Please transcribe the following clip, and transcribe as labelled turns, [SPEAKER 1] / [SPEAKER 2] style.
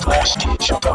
[SPEAKER 1] Flash teacher